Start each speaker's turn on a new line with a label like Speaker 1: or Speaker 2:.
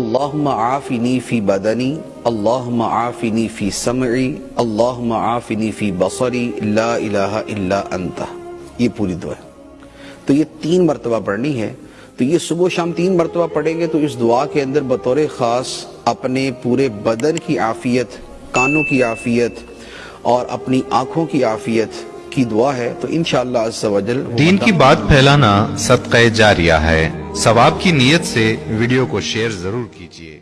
Speaker 1: اللهم عافني في بدني، اللهم عافني في سمعي، اللهم عافني في بصري، لا الہ الا انت یہ پوری دعا ہے۔ تو یہ تین مرتبہ پڑھنی ہے۔ تو یہ صبح و شام تین مرتبہ پڑھیں گے تو اس دعا کے اندر بطور خاص اپنے پورے بدن کی عافیت، کانوں کی عافیت اور اپنی آنکھوں کی عافیت کی دعا ہے تو انشاءاللہ عز و جل وہ
Speaker 2: دین کی بات پھیلانا صدقہ جاریہ ہے۔ ثواب کی نیت سے ویڈیو کو شیئر ضرور کیجیے